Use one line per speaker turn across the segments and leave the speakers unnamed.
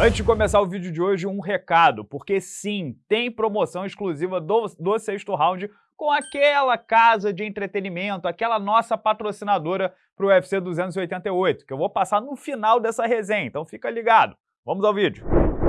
Antes de começar o vídeo de hoje, um recado, porque sim, tem promoção exclusiva do, do sexto round com aquela casa de entretenimento, aquela nossa patrocinadora para o UFC 288, que eu vou passar no final dessa resenha, então fica ligado. Vamos ao vídeo.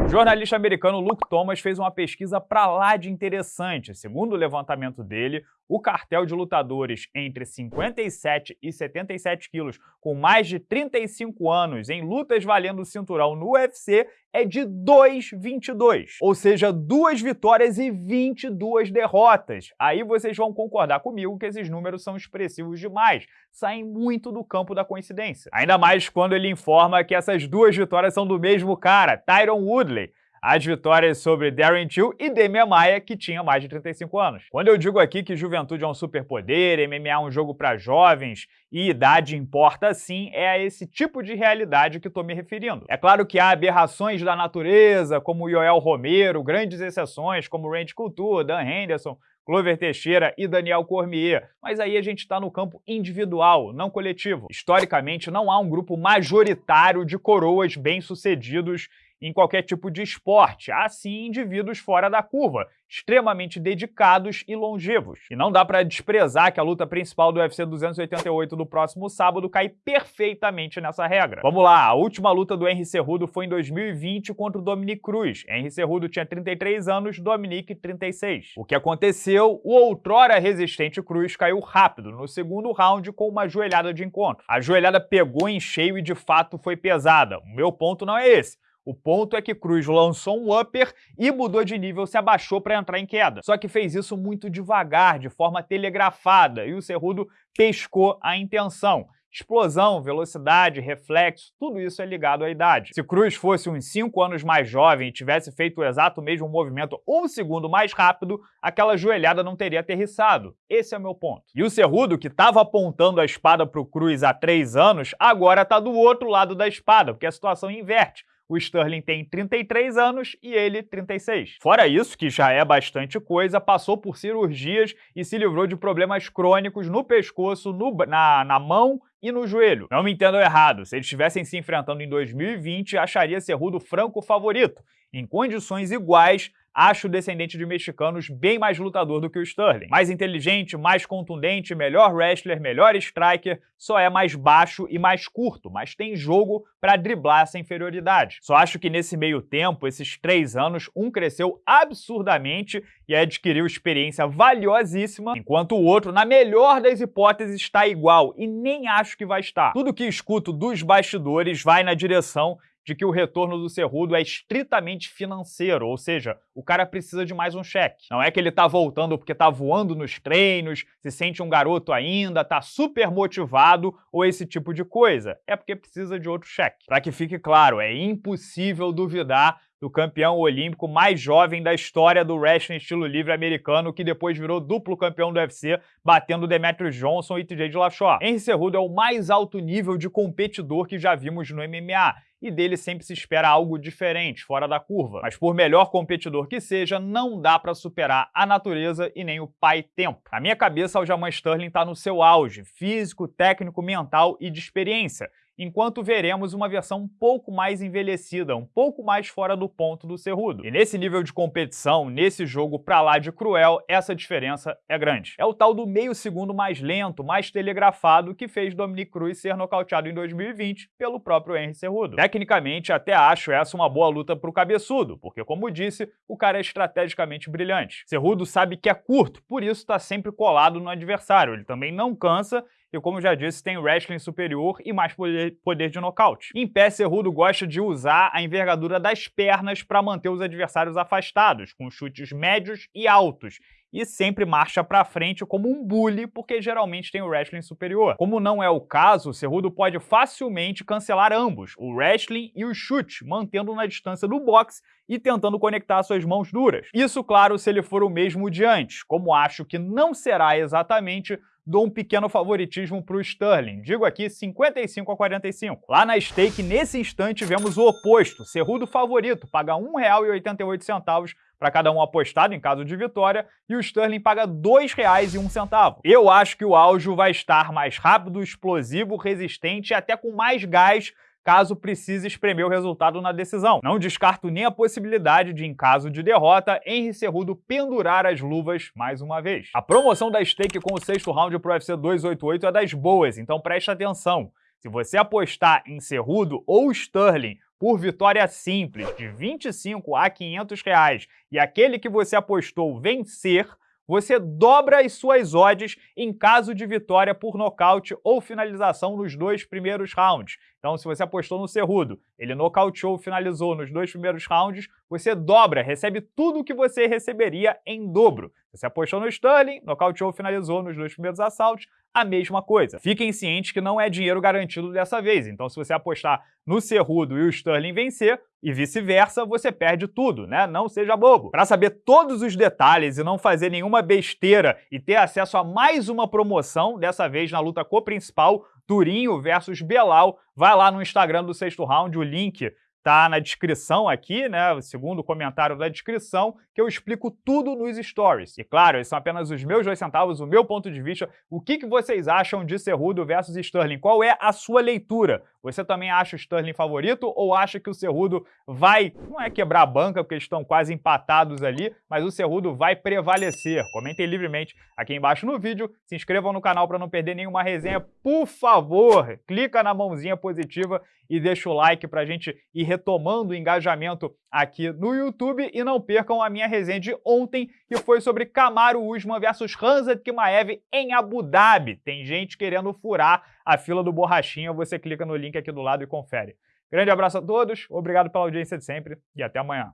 O jornalista americano Luke Thomas fez uma pesquisa pra lá de interessante. Segundo o levantamento dele, o cartel de lutadores entre 57 e 77 quilos com mais de 35 anos em lutas valendo o cinturão no UFC é de 2,22, ou seja, duas vitórias e 22 derrotas. Aí vocês vão concordar comigo que esses números são expressivos demais, saem muito do campo da coincidência. Ainda mais quando ele informa que essas duas vitórias são do mesmo cara, Tyron Woodley, as vitórias sobre Darren Till e Demian Maia, que tinha mais de 35 anos. Quando eu digo aqui que juventude é um superpoder, MMA é um jogo para jovens e idade importa sim, é a esse tipo de realidade que estou me referindo. É claro que há aberrações da natureza, como Yoel Romero, grandes exceções como Randy Couture, Dan Henderson, Clover Teixeira e Daniel Cormier, mas aí a gente está no campo individual, não coletivo. Historicamente, não há um grupo majoritário de coroas bem-sucedidos em qualquer tipo de esporte, assim indivíduos fora da curva, extremamente dedicados e longevos. E não dá para desprezar que a luta principal do UFC 288 do próximo sábado cai perfeitamente nessa regra. Vamos lá, a última luta do Henry Cerrudo foi em 2020 contra o Dominic Cruz. Henry Cerrudo tinha 33 anos, Dominic 36. O que aconteceu? O outrora resistente Cruz caiu rápido no segundo round com uma joelhada de encontro. A joelhada pegou em cheio e de fato foi pesada. O meu ponto não é esse. O ponto é que Cruz lançou um upper e mudou de nível, se abaixou para entrar em queda. Só que fez isso muito devagar, de forma telegrafada, e o Cerrudo pescou a intenção. Explosão, velocidade, reflexo, tudo isso é ligado à idade. Se Cruz fosse uns 5 anos mais jovem e tivesse feito o exato mesmo movimento um segundo mais rápido, aquela joelhada não teria aterrissado. Esse é o meu ponto. E o Cerrudo, que estava apontando a espada para o Cruz há 3 anos, agora está do outro lado da espada, porque a situação inverte. O Sterling tem 33 anos e ele 36. Fora isso, que já é bastante coisa, passou por cirurgias e se livrou de problemas crônicos no pescoço, no, na, na mão e no joelho. Não me entendam errado, se eles estivessem se enfrentando em 2020, acharia Cerrudo franco favorito. Em condições iguais, acho o descendente de mexicanos bem mais lutador do que o Sterling. Mais inteligente, mais contundente, melhor wrestler, melhor striker, só é mais baixo e mais curto, mas tem jogo para driblar essa inferioridade. Só acho que nesse meio tempo, esses três anos, um cresceu absurdamente e adquiriu experiência valiosíssima, enquanto o outro, na melhor das hipóteses, está igual, e nem acho que vai estar. Tudo que escuto dos bastidores vai na direção de que o retorno do Cerrudo é estritamente financeiro, ou seja, o cara precisa de mais um cheque. Não é que ele tá voltando porque tá voando nos treinos, se sente um garoto ainda, tá super motivado ou esse tipo de coisa. É porque precisa de outro cheque. Para que fique claro, é impossível duvidar do campeão olímpico mais jovem da história do wrestling estilo livre americano, que depois virou duplo campeão do UFC, batendo Demetrius Johnson e TJ Dillashaw. Henry Cerrudo é o mais alto nível de competidor que já vimos no MMA, e dele sempre se espera algo diferente, fora da curva. Mas por melhor competidor que seja, não dá para superar a natureza e nem o pai tempo. Na minha cabeça, Aljamain Sterling está no seu auge, físico, técnico, mental e de experiência, enquanto veremos uma versão um pouco mais envelhecida, um pouco mais fora do ponto do Cerrudo. E nesse nível de competição, nesse jogo pra lá de cruel, essa diferença é grande. É o tal do meio segundo mais lento, mais telegrafado, que fez Dominic Cruz ser nocauteado em 2020 pelo próprio Henry Cerrudo. Tecnicamente, até acho essa uma boa luta pro cabeçudo, porque, como disse, o cara é estrategicamente brilhante. Cerrudo sabe que é curto, por isso está sempre colado no adversário. Ele também não cansa e como já disse, tem wrestling superior e mais poder, poder de nocaute. Em pé, Cerrudo gosta de usar a envergadura das pernas para manter os adversários afastados, com chutes médios e altos, e sempre marcha para frente como um bully, porque geralmente tem o wrestling superior. Como não é o caso, Cerrudo pode facilmente cancelar ambos, o wrestling e o chute, mantendo na distância do boxe e tentando conectar suas mãos duras. Isso, claro, se ele for o mesmo de antes, como acho que não será exatamente dou um pequeno favoritismo para o Sterling. Digo aqui 55 a 45. Lá na stake, nesse instante, vemos o oposto. Cerrudo favorito, paga R$ 1,88 para cada um apostado em caso de vitória, e o Sterling paga R$ 2,01. Eu acho que o Aljo vai estar mais rápido, explosivo, resistente e até com mais gás caso precise espremer o resultado na decisão. Não descarto nem a possibilidade de, em caso de derrota, Henry Cerrudo pendurar as luvas mais uma vez. A promoção da stake com o sexto round pro UFC 288 é das boas, então preste atenção. Se você apostar em Cerrudo ou Sterling por vitória simples de 25 a 500 reais e aquele que você apostou vencer, você dobra as suas odds em caso de vitória por nocaute ou finalização nos dois primeiros rounds. Então, se você apostou no Cerrudo, ele nocauteou, finalizou nos dois primeiros rounds, você dobra, recebe tudo o que você receberia em dobro. Você apostou no Sterling, nocauteou, finalizou nos dois primeiros assaltos, a mesma coisa. Fiquem cientes que não é dinheiro garantido dessa vez, então se você apostar no Cerrudo e o Sterling vencer, e vice-versa, você perde tudo, né? Não seja bobo. Para saber todos os detalhes e não fazer nenhuma besteira e ter acesso a mais uma promoção, dessa vez na luta co-principal, Turinho versus Belal, vai lá no Instagram do Sexto Round, o link tá na descrição aqui, né, o segundo comentário da descrição, que eu explico tudo nos stories. E claro, esses são apenas os meus dois centavos, o meu ponto de vista. O que, que vocês acham de Cerrudo versus Sterling? Qual é a sua leitura? Você também acha o Sterling favorito ou acha que o Cerrudo vai, não é quebrar a banca, porque eles estão quase empatados ali, mas o Cerrudo vai prevalecer? Comentem livremente aqui embaixo no vídeo, se inscrevam no canal para não perder nenhuma resenha, por favor, clica na mãozinha positiva e deixa o like para a gente ir retomando o engajamento aqui no YouTube e não percam a minha resenha de ontem, que foi sobre Kamaru Usman versus Hamzat Kimaev em Abu Dhabi. Tem gente querendo furar a fila do Borrachinha, você clica no link aqui do lado e confere. Grande abraço a todos, obrigado pela audiência de sempre e até amanhã.